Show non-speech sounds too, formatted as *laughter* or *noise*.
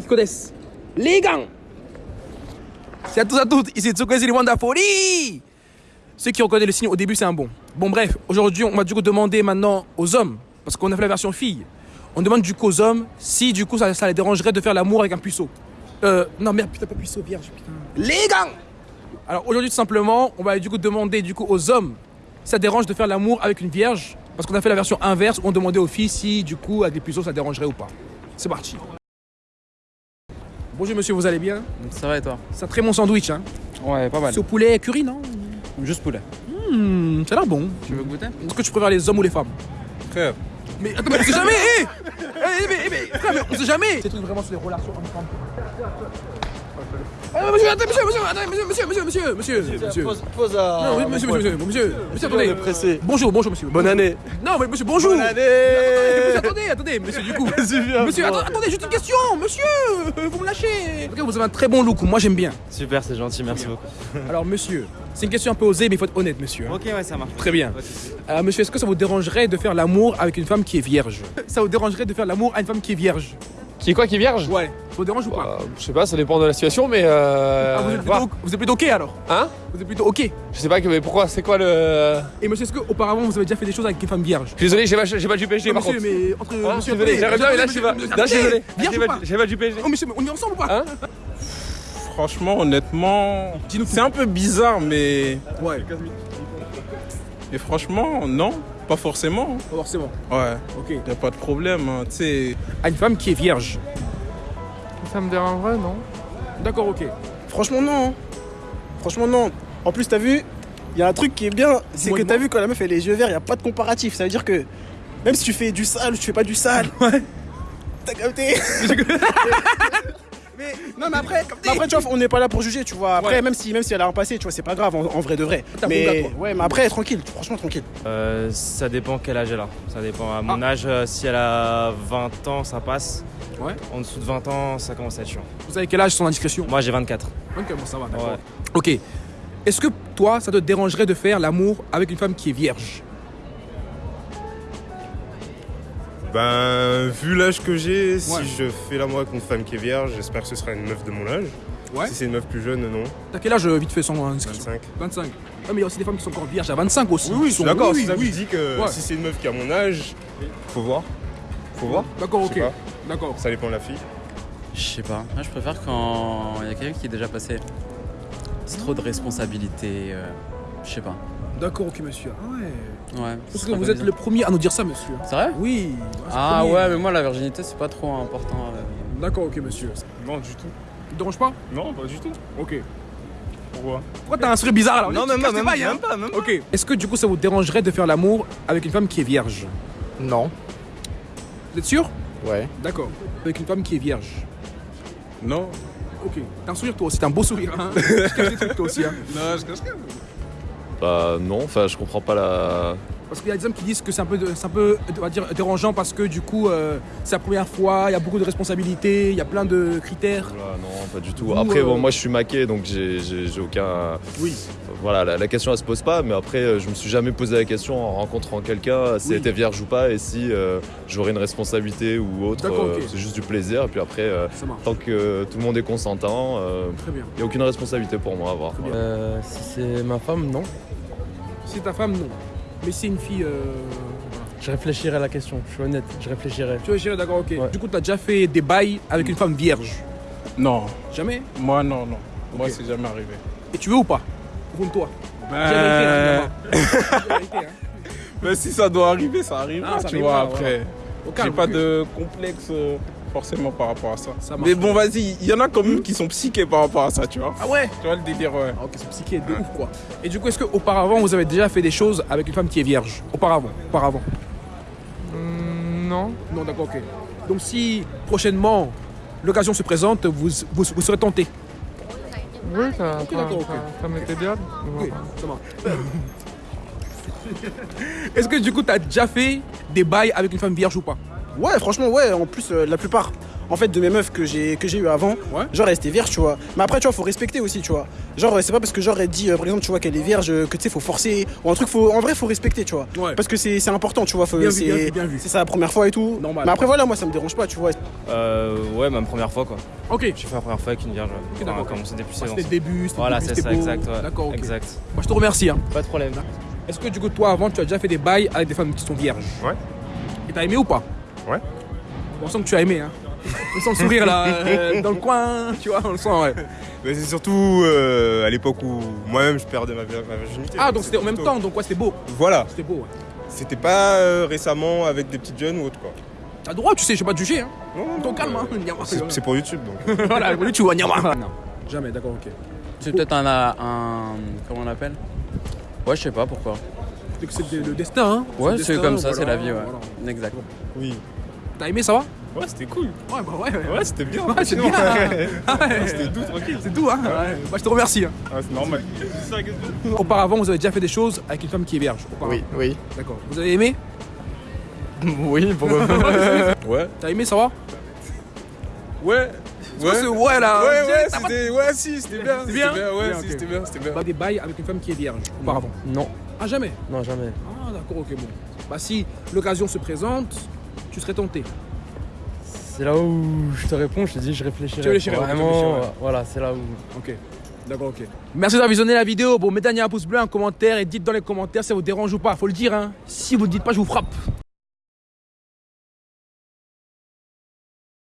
qui connaissent. Les gants C'est à tous à toutes, ici Tsukwezi Wanda Folie Ceux qui reconnaissent le signe au début, c'est un bon. Bon, bref, aujourd'hui, on va du coup demander maintenant aux hommes, parce qu'on a fait la version fille. On demande du coup aux hommes si du coup ça, les dérangerait de faire l'amour avec un puceau. Euh, non, merde, putain, pas puceau, vierge, putain. Les gants Alors aujourd'hui, tout simplement, on va du coup demander du coup aux hommes si ça dérange de faire l'amour avec une vierge, parce qu'on a fait la version inverse où on demandait aux filles si du coup avec des puceaux ça dérangerait ou pas. C'est parti. Bonjour monsieur, vous allez bien? Ça va et toi? C'est un très bon sandwich, hein? Ouais, pas mal. C'est au poulet curry, non? Juste poulet. Hmm, ça a l'air bon. Tu veux goûter? Est-ce que tu préfères les hommes ou les femmes? Frère, Mais attends, mais on sait jamais hé Hé, mais, mais, frère, mais on sait jamais! C'est vraiment sur les relations hommes-femmes. Ah, monsieur, attends, monsieur, monsieur, attends, monsieur, monsieur, monsieur, monsieur, monsieur, monsieur. Pose, pose à. Non, oui, monsieur, monsieur, monsieur, monsieur, monsieur, attendez. pressé. Bonjour, bonjour, monsieur. Bonne année. Non, mais monsieur, bonjour. Bonne Monsieur, année. attendez, attendez, monsieur, du coup. *laughs* Monsieur, Monsieur, attendez, attendez, juste une question, monsieur, vous me lâchez. Ok, vous avez un très bon look, moi j'aime bien. Super, c'est gentil, merci beaucoup. *laughs* Alors, monsieur, c'est une question un peu osée, mais il faut être honnête, monsieur. hein. Ok, ouais, ça marche. Très bien. Euh, monsieur, est-ce que ça vous dérangerait de faire l'amour avec une femme qui est vierge? Ça vous dérangerait de faire l'amour à une femme qui est vierge? Qui est quoi qui est vierge? Ouais. Ça vous dérange ou pas Euh, Je sais pas, ça dépend de la situation, mais euh, Ah, vous, êtes plutôt, vous êtes plutôt ok alors? Hein? Vous êtes plutôt ok? Je sais pas que, mais pourquoi C'est quoi le Et monsieur, est-ce qu'auparavant vous avez déjà fait des choses avec une femme vierge Je suis désolé, j'ai pas, j'ai pas du PSG Non, par monsieur, contre. mais entre Hein, monsieur je désolé, j'arrive bien, mais là je suis pas. Là je suis désolé. Vierge J'ai ou pas, pas j'ai pas du PSG. Oh monsieur, mais on est ensemble ou pas? Hein? Franchement, honnêtement, Dis-nous c'est un peu bizarre, mais. Ouais, Mais franchement, non, pas forcément. pas forcément. Ouais, Ok. y a pas de problème, hein, tu sais. À une femme qui est vierge. Ça me dérangerait, non D'accord, ok. Franchement, non. Franchement, non. En plus, t'as vu, il y a un truc qui est bien, c'est que t'as vu quand la meuf elle a les yeux verts, il n'y a pas de comparatif. Ça veut dire que même si tu fais du sale ou tu fais pas du sale, *laughs* ouais. T'as capté *laughs* Mais non, mais après, mais après, tu vois, on n'est pas là pour juger, tu vois. Après, Ouais. même si, même si elle a un passé, tu vois, c'est pas grave en, en vrai de vrai. Mais gars, ouais, mais après, tranquille, franchement, tranquille. Euh, ça dépend quel âge elle a. Ça dépend. À mon Ah. âge, euh, si elle a 20 ans, ça passe. Ouais. En dessous de 20 ans, ça commence à être chiant. Vous avez quel âge sans indiscrétion? Moi, j'ai 24. Ok, bon, ça va, d'accord. Ouais. Ok. Est-ce que toi, ça te dérangerait de faire l'amour avec une femme qui est vierge? Ben, vu l'âge que j'ai, Ouais. si je fais l'amour avec une femme qui est vierge, j'espère que ce sera une meuf de mon âge. Ouais. Si c'est une meuf plus jeune, non. T'as quel âge, euh, vite fait, sans indiscrétion 25. 25. Ah, mais il y a aussi des femmes qui sont encore vierges à 25 aussi. Oui, oui, Qui sont- d'accord. oui, c'est ça que oui. je dis que Ouais. si c'est une meuf qui a mon âge, faut voir. Faut voir. D'accord, Je ok. sais pas. D'accord. Ça dépend de la fille. Je sais pas. Moi, je préfère quand il y a quelqu'un qui est déjà passé. C'est trop de responsabilités. euh, je sais pas. D'accord, ok, monsieur. Ah ouais. Ouais. Parce ce que vous pas êtes le premier à nous dire ça, monsieur. C'est vrai Oui. je Ah ouais, mais moi, la virginité, c'est pas trop important. euh. D'accord, ok, monsieur. Non, du tout. te dérange pas Non, pas du tout. Ok. Pourquoi Pourquoi t'as un sourire bizarre alors? Non, Tu même pas, même, hein? même pas, même pas. Ok. Est-ce que du coup ça vous dérangerait de faire l'amour avec une femme qui est vierge? Non. Vous êtes sûr? Ouais. D'accord. Avec une femme qui est vierge. Non. Ok. T'as un sourire toi aussi, t'as un beau sourire. Hein? *laughs* Tu casses des trucs toi aussi. Hein? Non, je cache rien. Bah non, enfin je comprends pas la... Parce qu'il y a des hommes qui disent que c'est un peu, un peu on va dire, dérangeant parce que du coup euh, c'est la première fois, il y a beaucoup de responsabilités, il y a plein de critères. Voilà, non, pas du tout. Vous, Après, euh, bon, moi je suis maqué, donc j'ai aucun... Oui. Voilà, la, la question elle se pose pas, mais après euh, je me suis jamais posé la question en rencontrant quelqu'un si Oui. elle était vierge ou pas et si euh, j'aurais une responsabilité ou autre. D'accord, euh, ok. C'est juste du plaisir, et puis après, euh, tant que tout le monde est consentant, il n'y a aucune responsabilité pour moi à avoir. Euh, si c'est ma femme, non. Si c'est ta femme, non. Mais si c'est une fille. Euh... Je réfléchirai à la question. Je suis honnête, je réfléchirai. Tu vois, chérie, d'accord, ok. Ouais. Du coup, t'as déjà fait des bails avec une femme vierge? Non, Jamais? Moi, non, non. Moi, c'est jamais arrivé. Et tu veux ou pas? Ben, vérité. *laughs* Dis la vérité, hein. mais si ça doit arriver, ça arrivera, Ah, ça tu arrivera, vois, après. J'ai pas de complexe euh, forcément par rapport à ça. Mais bon, vas-y, il y en a quand même qui sont psychés par rapport à ça, tu vois. Ah ouais Tu vois le délire, ouais. Ah, Ok, c'est psyché de ouf quoi. Et du coup, est-ce qu'auparavant vous avez déjà fait des choses avec une femme qui est vierge? Auparavant Auparavant Non. Non, d'accord, ok. Donc si prochainement l'occasion se présente, vous, vous, vous serez tenté Oui, ça, Ok, ça, d'accord, ok. ça, ça m'était bien. Ok, ça marche. *laughs* Est-ce que du coup, t'as déjà fait des bails avec une femme vierge ou pas? Ouais, franchement, ouais. En plus, euh, la plupart. en fait, de mes meufs que j'ai que j'ai eu avant, Ouais. genre elle était vierge, tu vois. Mais après, tu vois, faut respecter aussi, tu vois. Genre, c'est pas parce que genre elle dit, euh, par exemple, tu vois, qu'elle est vierge, euh, que tu sais, faut forcer. Ou un truc, faut, en vrai, faut respecter, tu vois. Ouais. Parce que c'est c'est important, tu vois. faut- Bien vu, c'est bien vu, bien vu. c'est sa première fois et tout. Normal. Mais après, voilà, moi, ça me dérange pas, tu vois. Euh, ouais, ma première fois quoi. Ok. J'ai fait la première fois avec une vierge. Ok, d'accord. on a commencé depuis 16 ans. C'était le début, c'était Voilà, le début, c'est ça, beau. exact. ouais. D'accord. Exact. Moi, je te remercie. Hein. Pas de problème. Est-ce que du coup, toi, avant, tu as déjà fait des bails avec des femmes qui sont vierges? Ouais. Et t'as aimé ou pas? Ouais. On sent que tu as aimé, hein. On sent le sourire là, *laughs* euh, dans le coin, tu vois, on le sent, ouais. Mais c'est surtout euh, à l'époque où moi-même je perdais ma, vir- ma virginité. Ah, donc c'était en même plutôt- temps, donc ouais, c'était beau. Voilà, C'était beau, ouais. c'était pas euh, récemment avec des petites jeunes ou autre quoi. T'as droit, tu sais, je vais pas te juger, hein. Non, non, calme, euh, hein. C'est pour YouTube donc. *laughs* Voilà, tu vois, nyama. Non, jamais, d'accord, ok. C'est peut-être un, un. Comment on l'appelle? Ouais, je sais pas pourquoi. C'est que c'est le destin, hein. Ouais, c'est comme ça, voilà, c'est la vie, ouais. voilà. Exact. Oui. T'as aimé, ça va Ouais, c'était cool. Ouais, bah ouais, ouais. Ouais, c'était bien. Ouais, bien. Ah ouais. C'était doux, tranquille. C'est doux, hein. Ouais. Bah, je te remercie. hein. Ah, c'est normal. Auparavant, vous avez déjà fait des choses avec une femme qui est vierge. auparavant. oui. D'accord. Vous avez aimé *laughs* Oui, pourquoi pas. *laughs* Ouais. T'as aimé, ça va Ouais. Ce ouais là Ouais, ouais, c'était. Ouais, si, c'était bien. C'est bien Ouais, Bien, si, c'était bien, c'était bien. Bah, des bails avec une femme qui est vierge auparavant. Non, Ah, jamais non, jamais. Ah, d'accord, ok, bon. Bah, si l'occasion se présente, tu serais tenté. C'est là où je te réponds, je te dis, je réfléchirai. Tu réfléchirais, Vraiment, réfléchirais, ouais. voilà, c'est là où. Ok. D'accord, ok. Merci d'avoir visionné la vidéo. Bon, mettez un pouce bleu, un commentaire et dites dans les commentaires si ça vous dérange ou pas. Faut le dire, hein. Si vous le dites pas, je vous frappe.